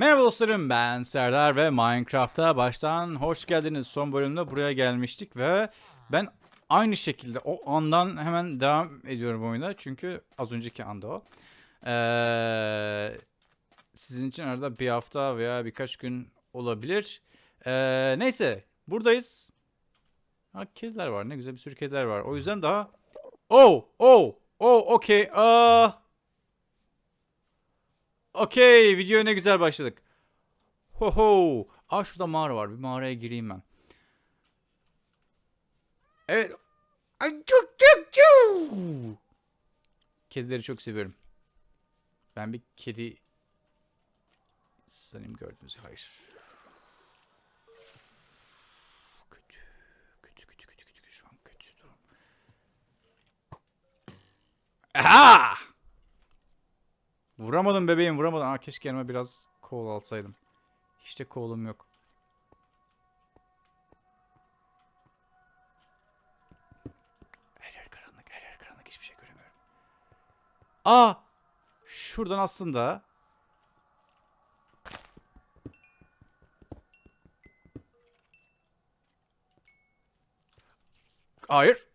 Merhaba dostlarım ben Serdar ve Minecraft'a baştan hoş geldiniz. Son bölümde buraya gelmiştik ve ben aynı şekilde o andan hemen devam ediyorum oyuna. Çünkü az önceki anda o. Ee, sizin için arada bir hafta veya birkaç gün olabilir. Ee, neyse buradayız. Ha, kediler var ne güzel bir sürü kediler var. O yüzden daha... Oh! Oh! Oh! Okay. Aa... Okey, videoya ne güzel başladık. Ho ho. Aa şurada mağara var. Bir mağaraya gireyim ben. Evet. Ay çok çok çok. Kedileri çok seviyorum. Ben bir kedi sanayım gördünüz. Hayır. Kötü. Kötü kötü kötü kötü. Şu an kötü durum. Aha! Vuramadım bebeğim vuramadım. Aa, keşke yanıma biraz kol alsaydım. Hiç de kolum yok. Her yer karanlık, her yer karanlık. Hiçbir şey göremiyorum. Aa! Şuradan aslında... Hayır.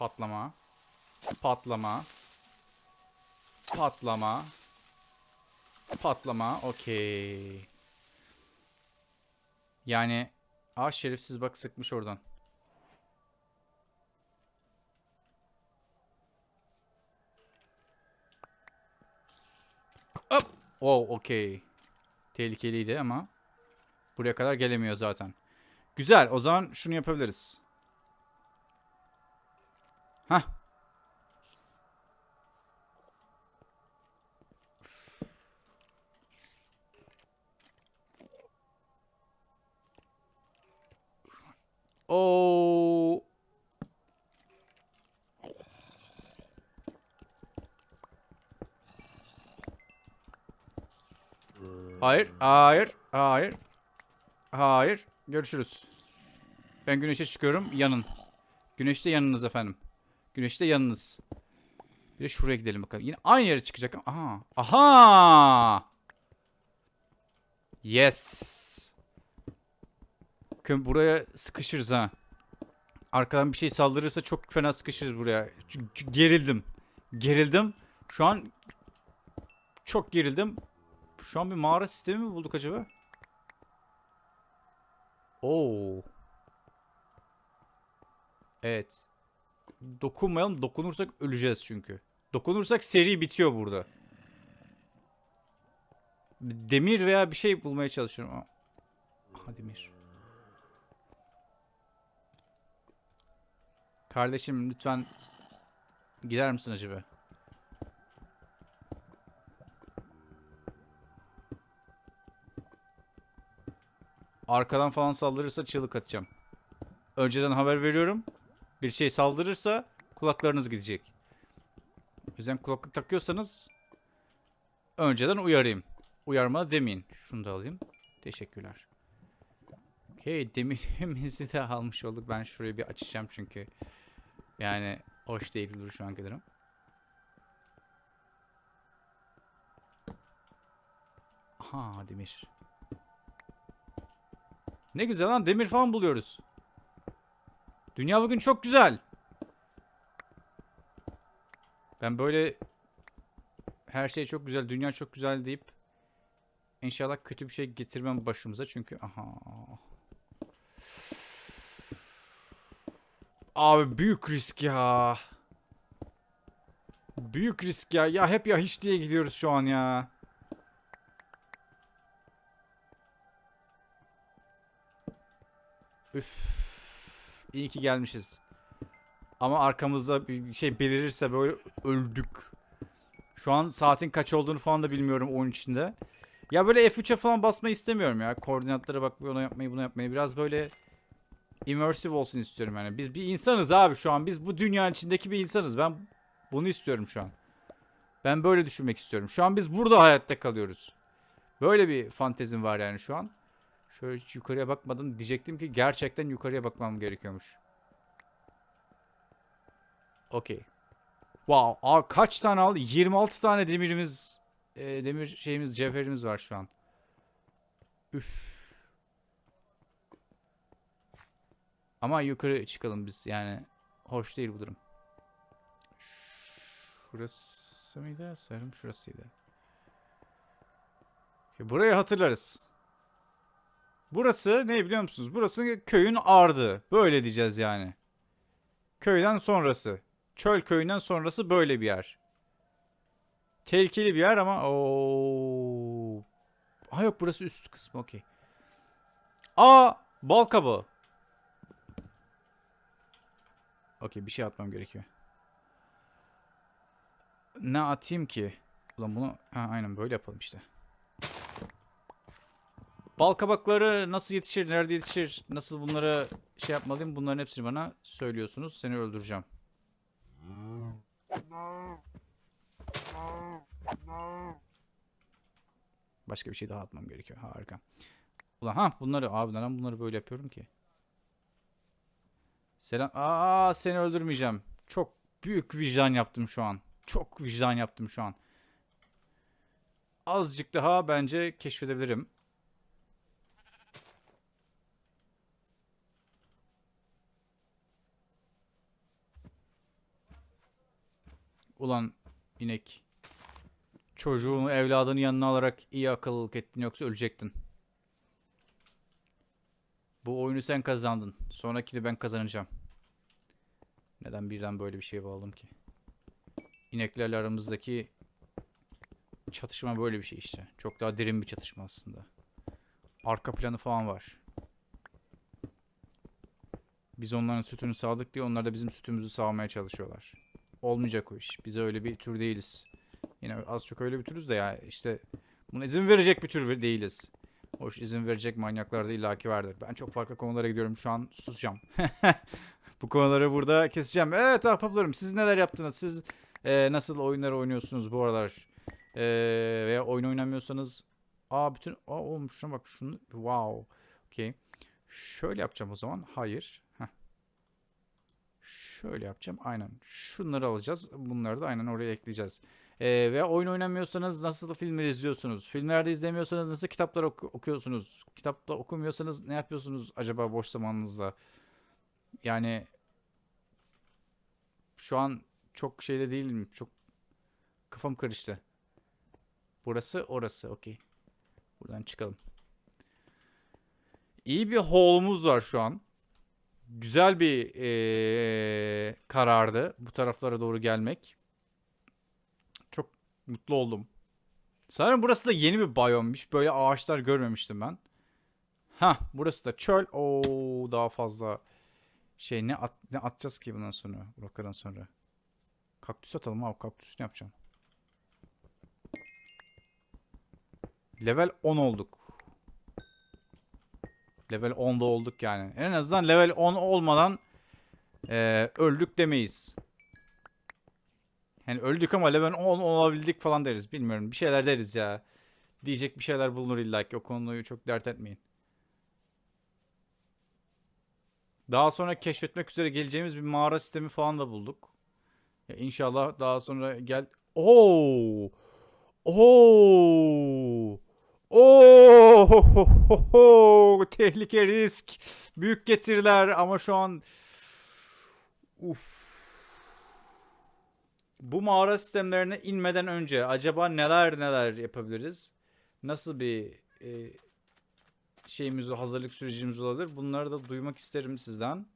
Patlama. Patlama. Patlama. Patlama. Okey. Yani Aa şerefsiz bak sıkmış oradan. Hop. Oh, okey. Tehlikeliydi ama buraya kadar gelemiyor zaten. Güzel. O zaman şunu yapabiliriz. Hah. Oo. Hayır, hayır, hayır. Hayır. Görüşürüz. Ben güneşe çıkıyorum. Yanın. Güneşte yanınız efendim. Güneşte yanınız. Bir de şuraya gidelim bakalım. Yine aynı yere çıkacak. Aha. Aha. Yes. Bakın buraya sıkışırız ha. Arkadan bir şey saldırırsa çok fena sıkışırız buraya. Çünkü gerildim. Gerildim. Şu an çok gerildim. Şu an bir mağara sistemi mi bulduk acaba? Oo. Evet. Dokunmayalım. Dokunursak öleceğiz çünkü. Dokunursak seri bitiyor burada. Demir veya bir şey bulmaya çalışıyorum. Aha demir. Kardeşim lütfen gider misin acaba? Arkadan falan saldırırsa çığlık atacağım. Önceden haber veriyorum. Bir şey saldırırsa kulaklarınız gidecek. O yüzden kulaklık takıyorsanız önceden uyarayım. Uyarma demeyin. Şunu da alayım. Teşekkürler. Okey demirimizi de almış olduk. Ben şurayı bir açacağım çünkü. Yani hoş değil dur şu an kadarım. Aha demir. Ne güzel lan demir falan buluyoruz. Dünya bugün çok güzel. Ben böyle her şey çok güzel, dünya çok güzel deyip inşallah kötü bir şey getirmem başımıza çünkü aha. Abi büyük risk ya. Büyük risk ya. Ya hep ya hiç diye gidiyoruz şu an ya. Üf. İyi ki gelmişiz. Ama arkamızda bir şey belirirse böyle öldük. Şu an saatin kaç olduğunu falan da bilmiyorum oyun içinde. Ya böyle F3'e falan basmayı istemiyorum ya. Koordinatlara bak onu yapmayı bunu yapmayı. Biraz böyle immersive olsun istiyorum yani. Biz bir insanız abi şu an. Biz bu dünyanın içindeki bir insanız. Ben bunu istiyorum şu an. Ben böyle düşünmek istiyorum. Şu an biz burada hayatta kalıyoruz. Böyle bir fantezim var yani şu an. Şöyle hiç yukarıya bakmadım. Diyecektim ki gerçekten yukarıya bakmam gerekiyormuş. Okey. Wow. Aa, kaç tane aldı? 26 tane demirimiz, e, demir şeyimiz, cevherimiz var şu an. Üf. Ama yukarı çıkalım biz yani. Hoş değil bu durum. Şurası mıydı? Sanırım şurasıydı. Burayı hatırlarız. Burası ne biliyor musunuz? Burası köyün ardı. Böyle diyeceğiz yani. Köyden sonrası. Çöl köyünden sonrası böyle bir yer. Tehlikeli bir yer ama o. Ha yok burası üst kısmı okey. Aa bal kabağı. Okey bir şey atmam gerekiyor. Ne atayım ki? Ulan bunu ha, aynen böyle yapalım işte. Bal kabakları nasıl yetişir, nerede yetişir, nasıl bunları şey yapmalıyım bunların hepsini bana söylüyorsunuz. Seni öldüreceğim. Başka bir şey daha atmam gerekiyor. Harika. Ulan ha bunları abi neden bunları böyle yapıyorum ki? Selam. Aa seni öldürmeyeceğim. Çok büyük vicdan yaptım şu an. Çok vicdan yaptım şu an. Azıcık daha bence keşfedebilirim. Ulan inek. Çocuğunu, evladını yanına alarak iyi akıllılık ettin yoksa ölecektin. Bu oyunu sen kazandın. Sonrakini ben kazanacağım. Neden birden böyle bir şey bağladım ki? İneklerle aramızdaki çatışma böyle bir şey işte. Çok daha derin bir çatışma aslında. Arka planı falan var. Biz onların sütünü sağdık diye onlar da bizim sütümüzü sağmaya çalışıyorlar. Olmayacak o iş. Biz öyle bir tür değiliz. Yine az çok öyle bir türüz de ya işte buna izin verecek bir tür değiliz. Hoş izin verecek manyaklar da illaki vardır. Ben çok farklı konulara gidiyorum. Şu an susacağım. Bu konuları burada keseceğim. Evet ahbaplarım siz neler yaptınız? Siz e, nasıl oyunlar oynuyorsunuz bu aralar? E, veya oyun oynamıyorsanız Aa bütün Aa oğlum şuna bak şunu wow. Okey. Şöyle yapacağım o zaman. Hayır. Şöyle yapacağım. Aynen. Şunları alacağız. Bunları da aynen oraya ekleyeceğiz. Ee, veya oyun oynamıyorsanız nasıl filmler izliyorsunuz? Filmlerde izlemiyorsanız nasıl kitaplar oku- okuyorsunuz? Kitapta okumuyorsanız ne yapıyorsunuz acaba boş zamanınızda? Yani şu an çok şeyde değilim. Çok kafam karıştı. Burası orası. Okey. Buradan çıkalım. İyi bir haul'umuz var şu an. Güzel bir eee, karardı bu taraflara doğru gelmek. Çok mutlu oldum. Sanırım burası da yeni bir biyommuş. Böyle ağaçlar görmemiştim ben. Ha, burası da çöl. Oo, daha fazla şey ne at, ne atacağız ki bundan sonra? Buradan sonra. Kaktüs atalım abi. Kaktüs ne yapacağım? Level 10 olduk. Level 10'da olduk yani. En azından level 10 olmadan eee, öldük demeyiz. Yani öldük ama level 10 olabildik falan deriz. Bilmiyorum. Bir şeyler deriz ya. Diyecek bir şeyler bulunur illa ki. O konuyu çok dert etmeyin. Daha sonra keşfetmek üzere geleceğimiz bir mağara sistemi falan da bulduk. Ya inşallah daha sonra gel... Oo! Oo! Oo! Tehlike, risk, büyük getiriler ama şu an Uf. Bu mağara sistemlerine inmeden önce acaba neler neler yapabiliriz? Nasıl bir e, şeyimiz, hazırlık sürecimiz olabilir? Bunları da duymak isterim sizden.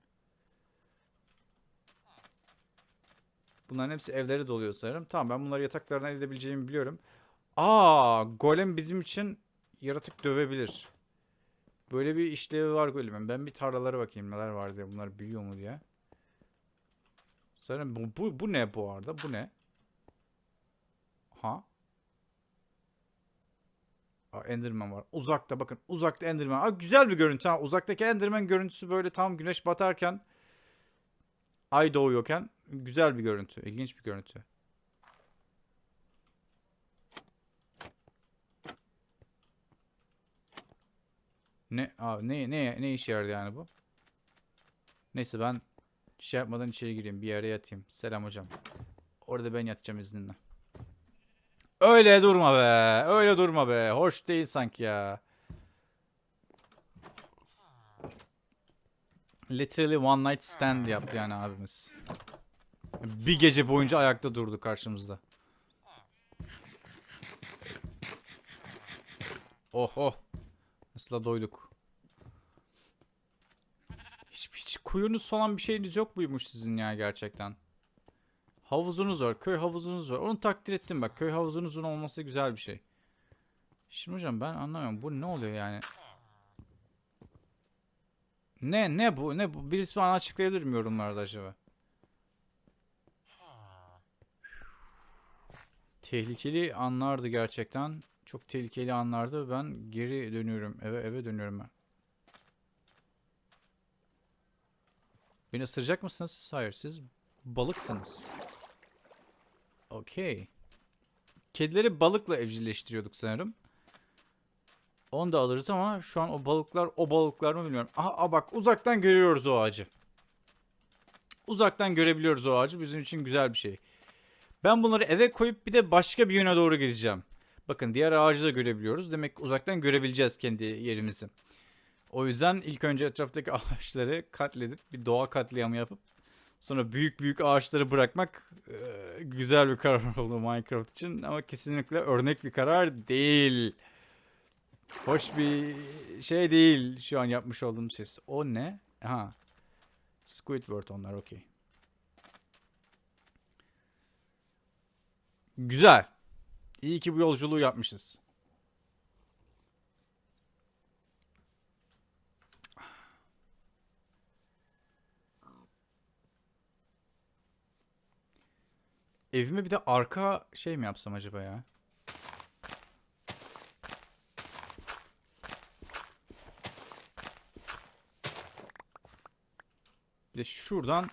Bunların hepsi evleri doluyor sanırım. Tamam ben bunları yataklarına edebileceğimi biliyorum. Aa, golem bizim için yaratık dövebilir. Böyle bir işlevi var golemin. Ben bir tarlalara bakayım neler var diye. Bunlar büyüyor mu diye. Sanırım bu, bu, bu ne bu arada? Bu ne? Ha? Aa, Enderman var. Uzakta bakın. Uzakta Enderman. Aa, güzel bir görüntü. Ha. Uzaktaki Enderman görüntüsü böyle tam güneş batarken ay doğuyorken güzel bir görüntü. İlginç bir görüntü. Ne abi ne ne ne işe yaradı yani bu? Neyse ben şey yapmadan içeri gireyim. Bir yere yatayım. Selam hocam. Orada ben yatacağım izninle. Öyle durma be. Öyle durma be. Hoş değil sanki ya. Literally one night stand yaptı yani abimiz. Bir gece boyunca ayakta durdu karşımızda. Oh oh. Nasıl doyduk. Hiç, hiç kuyunuz falan bir şeyiniz yok muymuş sizin ya gerçekten? Havuzunuz var, köy havuzunuz var. Onu takdir ettim bak. Köy havuzunuzun olması güzel bir şey. Şimdi hocam ben anlamıyorum. Bu ne oluyor yani? Ne ne bu? Ne bu? Birisi bana açıklayabilir mi yorumlarda acaba? Tehlikeli anlardı gerçekten. Çok tehlikeli anlardı. Ben geri dönüyorum. Eve eve dönüyorum ben. Beni ısıracak mısınız? Hayır. Siz balıksınız. Okey. Kedileri balıkla evcilleştiriyorduk sanırım. Onu da alırız ama şu an o balıklar o balıklar mı bilmiyorum. Aha, bak uzaktan görüyoruz o ağacı. Uzaktan görebiliyoruz o ağacı. Bizim için güzel bir şey. Ben bunları eve koyup bir de başka bir yöne doğru gideceğim. Bakın diğer ağacı da görebiliyoruz. Demek uzaktan görebileceğiz kendi yerimizi. O yüzden ilk önce etraftaki ağaçları katledip bir doğa katliamı yapıp sonra büyük büyük ağaçları bırakmak e, güzel bir karar oldu Minecraft için ama kesinlikle örnek bir karar değil. Hoş bir şey değil şu an yapmış olduğum şey. O ne? Ha. Squidward onlar okey. Güzel. İyi ki bu yolculuğu yapmışız. Evime bir de arka şey mi yapsam acaba ya? Bir de şuradan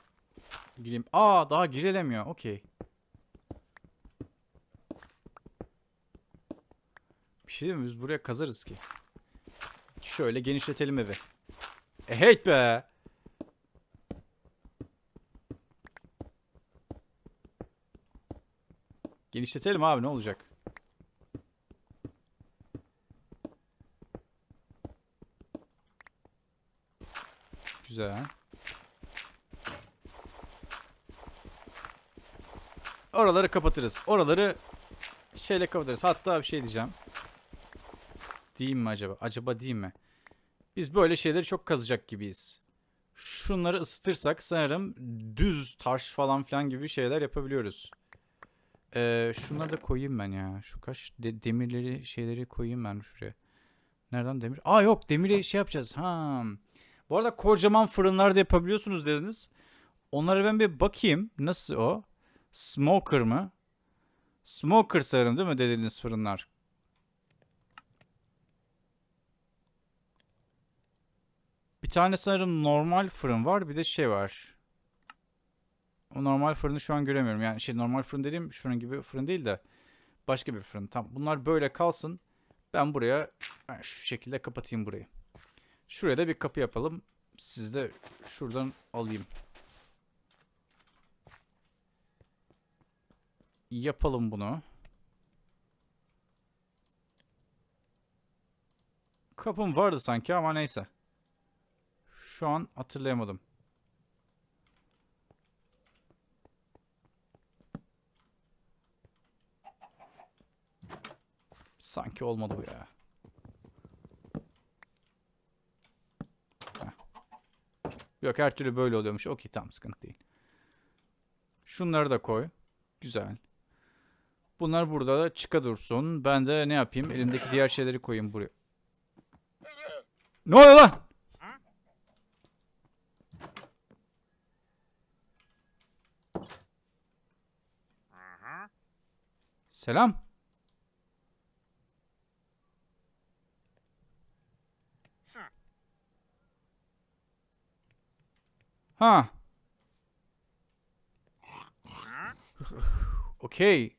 gireyim. Aa daha girilemiyor. Okey. Bir şey değil mi? Biz buraya kazarız ki. Şöyle genişletelim evi. E hey be. Genişletelim abi ne olacak? Güzel. Oraları kapatırız. Oraları şeyle kapatırız. Hatta bir şey diyeceğim. Diyeyim mi acaba? Acaba diyeyim mi? Biz böyle şeyleri çok kazacak gibiyiz. Şunları ısıtırsak sanırım düz taş falan filan gibi şeyler yapabiliyoruz. Ee, şunları da koyayım ben ya. Şu kaş de- demirleri şeyleri koyayım ben şuraya. Nereden demir? Aa yok demiri şey yapacağız. Ha. Bu arada kocaman fırınlar da yapabiliyorsunuz dediniz. Onlara ben bir bakayım. Nasıl o? Smoker mı? Smoker sanırım değil mi dediğiniz fırınlar? Bir tane sanırım normal fırın var. Bir de şey var. O normal fırını şu an göremiyorum. Yani şey normal fırın dediğim şunun gibi fırın değil de başka bir fırın. Tamam bunlar böyle kalsın. Ben buraya ben şu şekilde kapatayım burayı. Şuraya da bir kapı yapalım. Siz de şuradan alayım. Yapalım bunu. Kapım vardı sanki ama neyse. Şu an hatırlayamadım. Sanki olmadı bu ya. Yok her türlü böyle oluyormuş. Okey tamam sıkıntı değil. Şunları da koy. Güzel. Bunlar burada da çıka dursun. Ben de ne yapayım? Elimdeki diğer şeyleri koyayım buraya. Ne oluyor lan? Selam. Ha. Okey.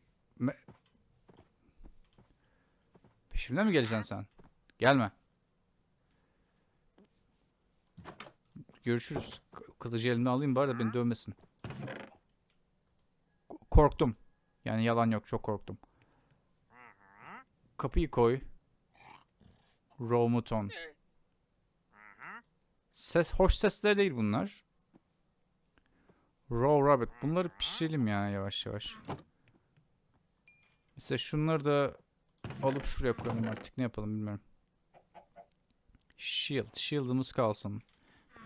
Peşimden mi geleceksin sen? Gelme. görüşürüz. Kılıcı elimden alayım bari da beni dövmesin. Korktum. Yani yalan yok çok korktum. Kapıyı koy. Raw Muton. Ses, hoş sesler değil bunlar. Raw Rabbit. Bunları pişirelim ya yavaş yavaş. Mesela şunları da alıp şuraya koyalım artık. Ne yapalım bilmiyorum. Shield. Shield'ımız kalsın.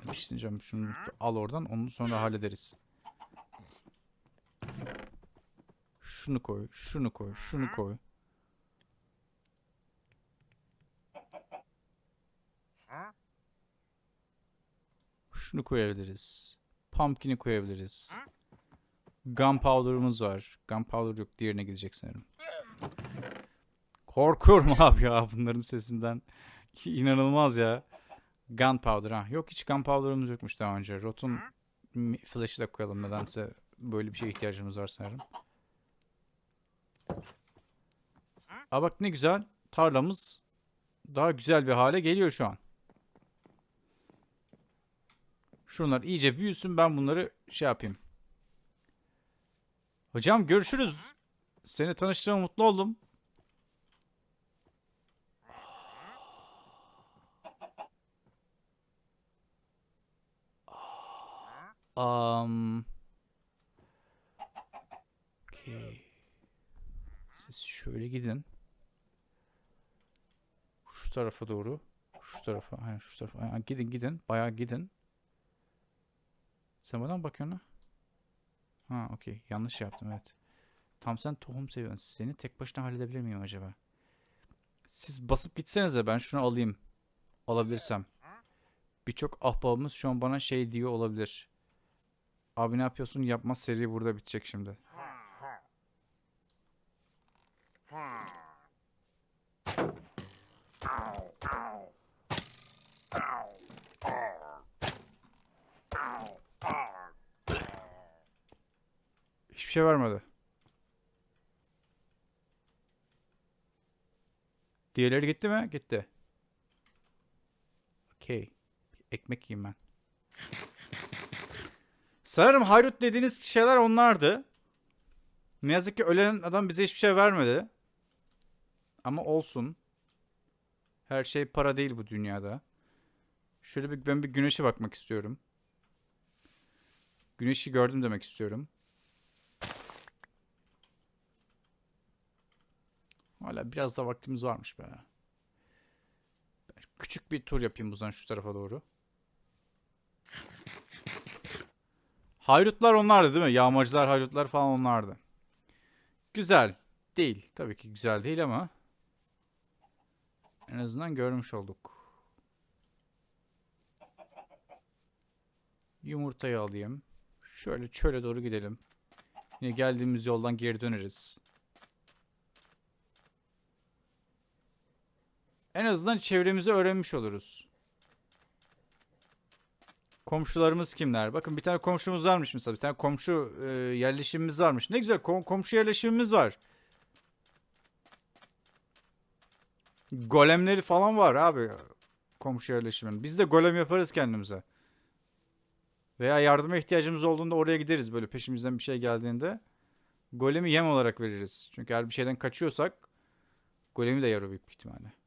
Bir diyeceğim. Şunu al oradan. Onu sonra hallederiz. Şunu koy. Şunu koy. Şunu koy. Şunu koyabiliriz. Pumpkin'i koyabiliriz. Gunpowder'ımız var. Gunpowder yok. Diğerine gidecek sanırım. Korkuyorum abi ya bunların sesinden. İnanılmaz ya. Gunpowder ha. Yok hiç gunpowder'ımız yokmuş daha önce. Rot'un flash'ı da koyalım nedense böyle bir şeye ihtiyacımız var sanırım. Aa bak ne güzel. Tarlamız daha güzel bir hale geliyor şu an. Şunlar iyice büyüsün ben bunları şey yapayım. Hocam görüşürüz. Seni tanıştığıma mutlu oldum. Um. Okay. Siz şöyle gidin. Şu tarafa doğru. Şu tarafa. Aynen şu tarafa. Aynen, gidin gidin. Bayağı gidin. Sen mı bakıyorsun? ha? Ha okey. Yanlış yaptım evet. Tam sen tohum seviyorsun. Seni tek başına halledebilir miyim acaba? Siz basıp gitsenize ben şunu alayım. Alabilirsem. Birçok ahbabımız şu an bana şey diyor olabilir. Abi ne yapıyorsun? Yapma seri burada bitecek şimdi. Hiçbir şey vermedi. Diğerleri gitti mi? Gitti. Okey. Ekmek yiyeyim ben. Sanırım hayrut dediğiniz şeyler onlardı. Ne yazık ki ölen adam bize hiçbir şey vermedi. Ama olsun. Her şey para değil bu dünyada. Şöyle bir ben bir güneşe bakmak istiyorum. Güneşi gördüm demek istiyorum. Hala biraz da vaktimiz varmış be. Küçük bir tur yapayım bu zaman şu tarafa doğru. Hayrutlar onlardı değil mi? Yağmacılar, hayrutlar falan onlardı. Güzel. Değil. Tabii ki güzel değil ama en azından görmüş olduk. Yumurtayı alayım. Şöyle çöle doğru gidelim. Yine geldiğimiz yoldan geri döneriz. En azından çevremizi öğrenmiş oluruz. Komşularımız kimler? Bakın bir tane komşumuz varmış mesela. Bir tane komşu e, yerleşimimiz varmış. Ne güzel kom- komşu yerleşimimiz var. Golemleri falan var abi. Komşu yerleşimin. Biz de golem yaparız kendimize. Veya yardıma ihtiyacımız olduğunda oraya gideriz böyle peşimizden bir şey geldiğinde. Golemi yem olarak veririz. Çünkü eğer bir şeyden kaçıyorsak golemi de yarı büyük ihtimalle.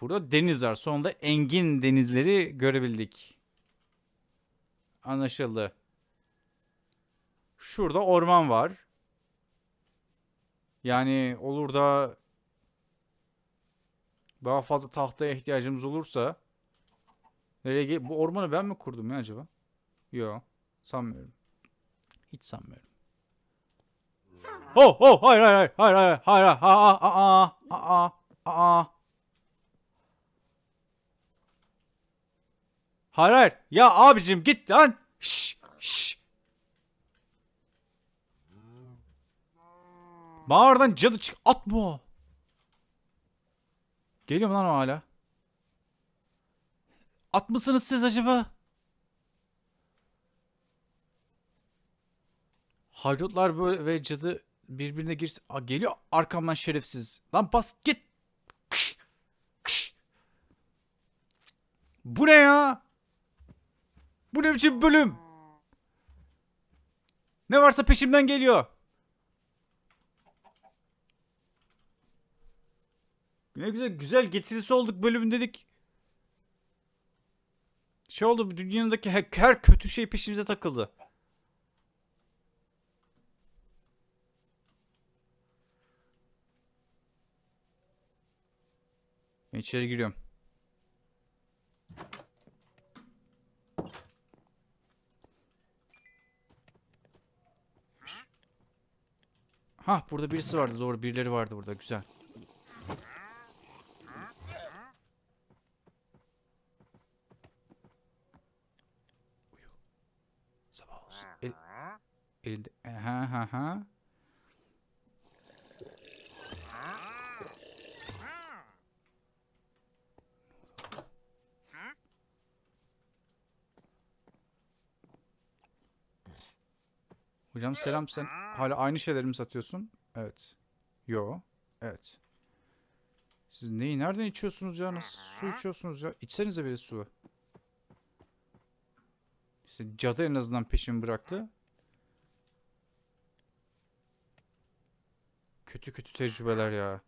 Burada deniz var. Sonunda engin denizleri görebildik. Anlaşıldı. Şurada orman var. Yani olur da daha fazla tahtaya ihtiyacımız olursa nereye bu ormanı ben mi kurdum ya acaba? Yok, sanmıyorum. Hiç sanmıyorum. Oh, oh, hayır, hayır, hayır, hayır, hayır, hayır, hayır, aa, aa, aa, aa, Hayır, hayır. Ya abicim git lan. Şş, şş. Bana oradan cadı çık. Atma o. Geliyor mu lan o hala? At mısınız siz acaba? Haydutlar böyle ve cadı birbirine girsin. Aa, geliyor arkamdan şerefsiz. Lan bas git. Kış, kış. Bu ne ya? Bu ne biçim bölüm? Ne varsa peşimden geliyor. Ne güzel güzel getirisi olduk bölümün dedik. Şey oldu dünyadaki her, her kötü şey peşimize takıldı. İçeri giriyorum. Ha burada birisi vardı doğru birileri vardı burada güzel. Sabah olsun. El, elinde. Ha ha ha. Hocam selam sen hala aynı şeyleri mi satıyorsun? Evet. Yo. Evet. Siz neyi nereden içiyorsunuz ya? Nasıl su içiyorsunuz ya? İçsenize bile su. İşte cadı en azından peşimi bıraktı. Kötü kötü tecrübeler ya.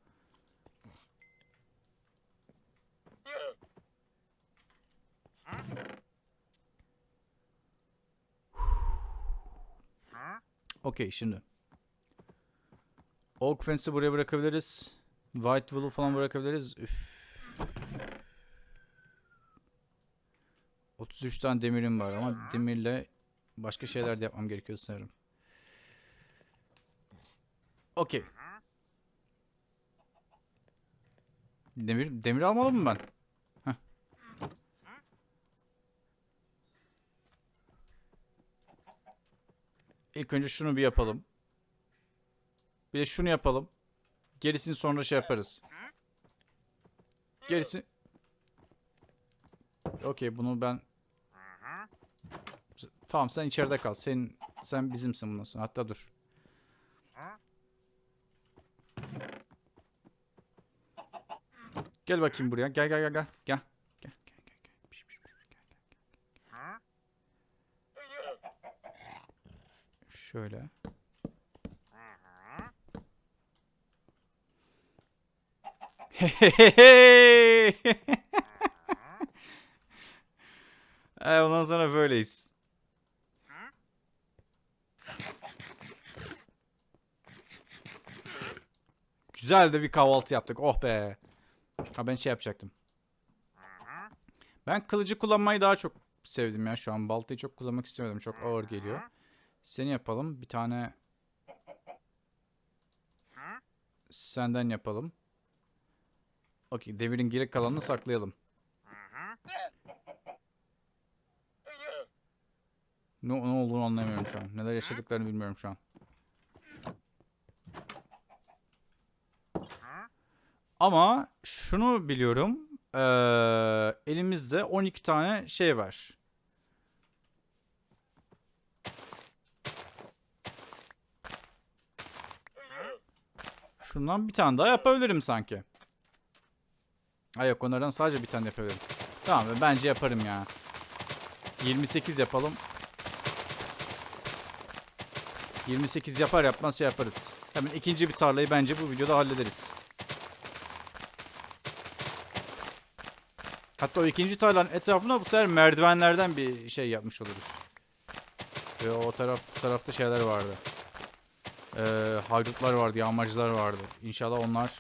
Okey şimdi. Oak Fence'i buraya bırakabiliriz. White Wool'u falan bırakabiliriz. Üf. 33 tane demirim var ama demirle başka şeyler de yapmam gerekiyor sanırım. Okey. Demir, demir almalı mı ben? Heh. İlk önce şunu bir yapalım. Bir de şunu yapalım. Gerisini sonra şey yaparız. Gerisi... Okey bunu ben... Tamam sen içeride kal. Sen sen bizimsin bundan sonra. Hatta dur. Gel bakayım buraya. Gel gel gel gel. Gel. Gel gel gel gel. Piş, piş, piş, gel, gel, gel. Şöyle. E, ondan sonra böyleyiz. Güzel de bir kahvaltı yaptık. Oh be. Ha ben şey yapacaktım. Ben kılıcı kullanmayı daha çok sevdim ya şu an. Baltayı çok kullanmak istemedim. Çok ağır geliyor. Seni yapalım. Bir tane senden yapalım. Okey. Demirin geri kalanını saklayalım. Ne, ne olduğunu anlayamıyorum şu an. Neler yaşadıklarını bilmiyorum şu an. Ama şunu biliyorum. Eee, elimizde 12 tane şey var. Şundan bir tane daha yapabilirim sanki. Ay yok onlardan sadece bir tane yapabilirim. Tamam bence yaparım ya. 28 yapalım. 28 yapar yapmaz şey yaparız. Hemen ikinci bir tarlayı bence bu videoda hallederiz. Hatta o ikinci tarlanın etrafına bu sefer merdivenlerden bir şey yapmış oluruz. Ve o taraf tarafta şeyler vardı. Ee, haydutlar vardı, yağmacılar vardı. İnşallah onlar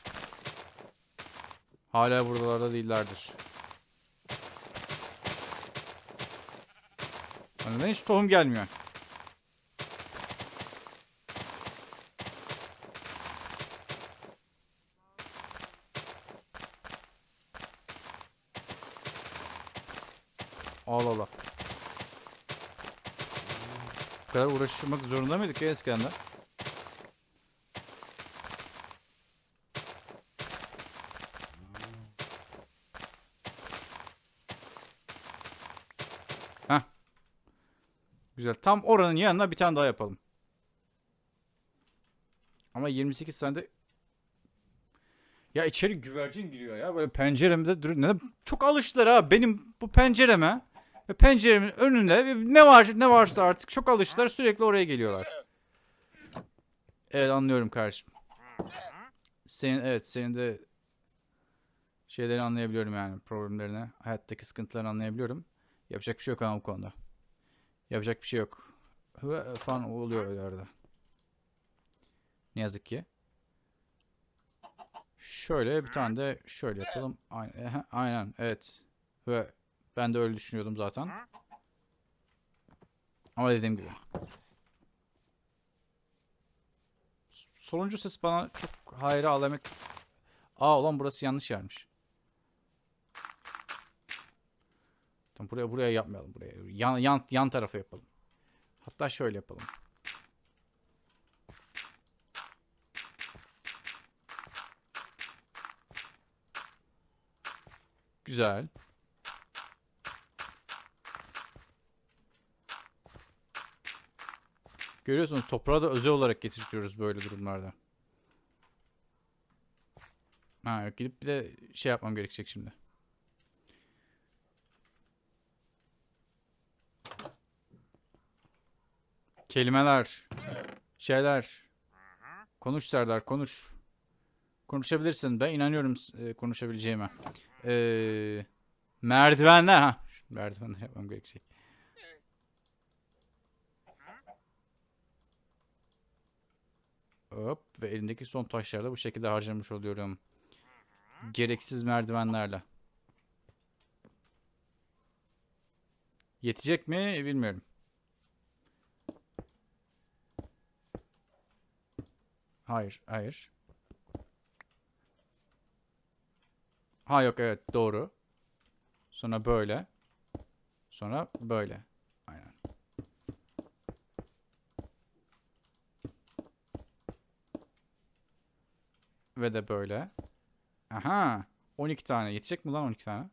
hala buralarda değillerdir. Bana hiç tohum gelmiyor. Allah Allah. Bu kadar uğraşmak zorunda mıydık ya eskiden de? Heh. Güzel. Tam oranın yanına bir tane daha yapalım. Ama 28 tane de Ya içeri güvercin giriyor ya. Böyle penceremde dur. Ne, çok alıştılar ha benim bu pencereme. Ve penceremin önünde ne var ne varsa artık çok alıştılar sürekli oraya geliyorlar. Evet anlıyorum kardeşim. Senin evet senin de şeyleri anlayabiliyorum yani problemlerini, hayattaki sıkıntılarını anlayabiliyorum. Yapacak bir şey yok ama bu konuda. Yapacak bir şey yok. Hı falan oluyor öyle arada. Ne yazık ki. Şöyle bir tane de şöyle yapalım. Aynen, aynen evet. Ve ben de öyle düşünüyordum zaten. Ama dediğim gibi. Sonuncu ses bana çok hayra alamet. Aa ulan burası yanlış yermiş. Tamam buraya buraya yapmayalım buraya. Yan yan yan tarafa yapalım. Hatta şöyle yapalım. Güzel. Görüyorsunuz toprağı da özel olarak getirtiyoruz böyle durumlarda. Ha gidip bir de şey yapmam gerekecek şimdi. Kelimeler. Şeyler. Konuş Serdar konuş. Konuşabilirsin. Ben inanıyorum e, konuşabileceğime. Ee, merdivenler. Ha. Merdivenler yapmam gerekecek. Hop ve elimdeki son taşları da bu şekilde harcamış oluyorum. Gereksiz merdivenlerle. Yetecek mi bilmiyorum. Hayır, hayır. Ha yok evet doğru. Sonra böyle. Sonra böyle. Aynen. Ve de böyle. Aha. 12 tane. Yetecek mi lan 12 tane?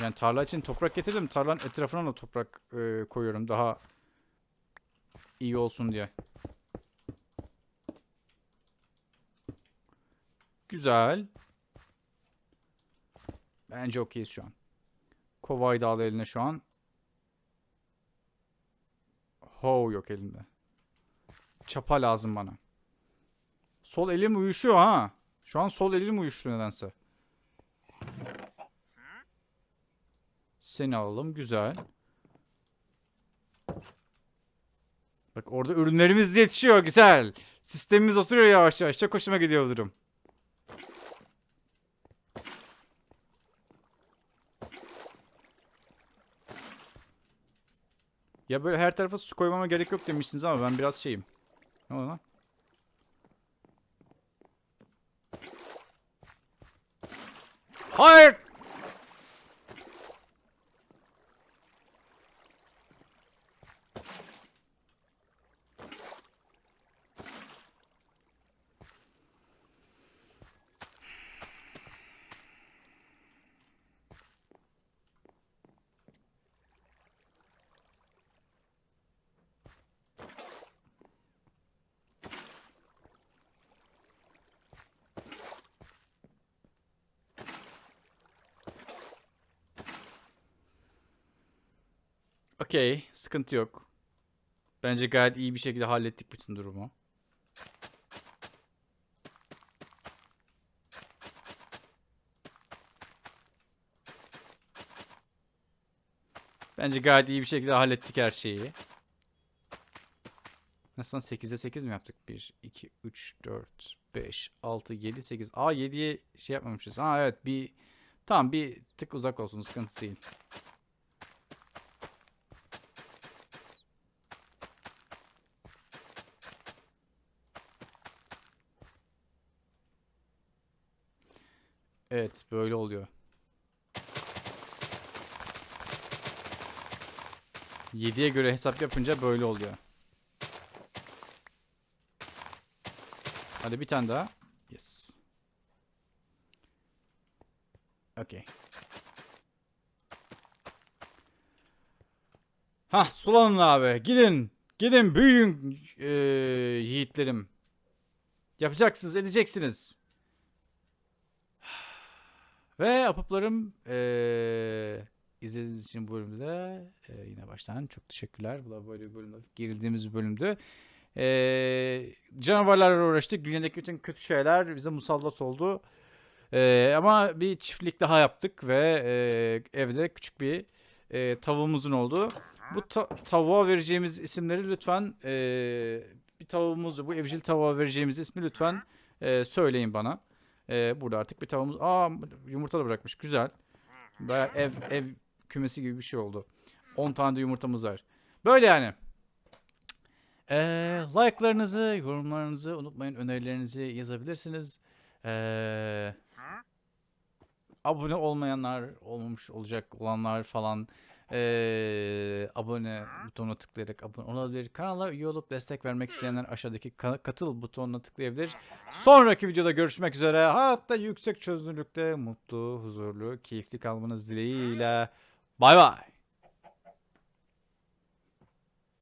Yani tarla için toprak getirdim. Tarlanın etrafına da toprak e, koyuyorum. Daha iyi olsun diye. Güzel. Bence okeyiz şu an. Kovayı da al eline şu an. Ho yok elimde. Çapa lazım bana. Sol elim uyuşuyor ha. Şu an sol elim uyuştu nedense. Seni alalım. Güzel. Bak orada ürünlerimiz yetişiyor. Güzel. Sistemimiz oturuyor yavaş yavaş. Çok hoşuma gidiyor durum. Ya böyle her tarafa su koymama gerek yok demişsiniz ama ben biraz şeyim. Ne oldu lan? Hayır! Okey, sıkıntı yok. Bence gayet iyi bir şekilde hallettik bütün durumu. Bence gayet iyi bir şekilde hallettik her şeyi. Nasıl 8'e 8 mi yaptık? 1, 2, 3, 4, 5, 6, 7, 8. Aa 7'ye şey yapmamışız. Ha evet bir tamam bir tık uzak olsun sıkıntı değil. Evet böyle oluyor. 7'ye göre hesap yapınca böyle oluyor. Hadi bir tane daha. Yes. Okay. Hah sulanın abi. Gidin. Gidin büyüyün e, yiğitlerim. Yapacaksınız, edeceksiniz. Ve apıplarım e, izlediğiniz için bu bölümde e, yine baştan çok teşekkürler. Bu da böyle bir bölümde girdiğimiz bir bölümdü. E, canavarlarla uğraştık. Dünyadaki bütün kötü şeyler bize musallat oldu. E, ama bir çiftlik daha yaptık ve e, evde küçük bir e, tavuğumuzun oldu. Bu ta- tavuğa vereceğimiz isimleri lütfen e, bir tavuğumuzu, bu evcil tavuğa vereceğimiz ismi lütfen e, söyleyin bana. E, burada artık bir tavuğumuz... Aa yumurta da bırakmış. Güzel. Baya ev, ev kümesi gibi bir şey oldu. 10 tane de yumurtamız var. Böyle yani. E, like'larınızı, yorumlarınızı unutmayın. Önerilerinizi yazabilirsiniz. E, abone olmayanlar, olmamış olacak olanlar falan eee, abone butonuna tıklayarak abone olabilir. Kanala üye olup destek vermek isteyenler aşağıdaki ka- katıl butonuna tıklayabilir. Sonraki videoda görüşmek üzere. Hatta yüksek çözünürlükte mutlu, huzurlu, keyifli kalmanız dileğiyle. Bay bay.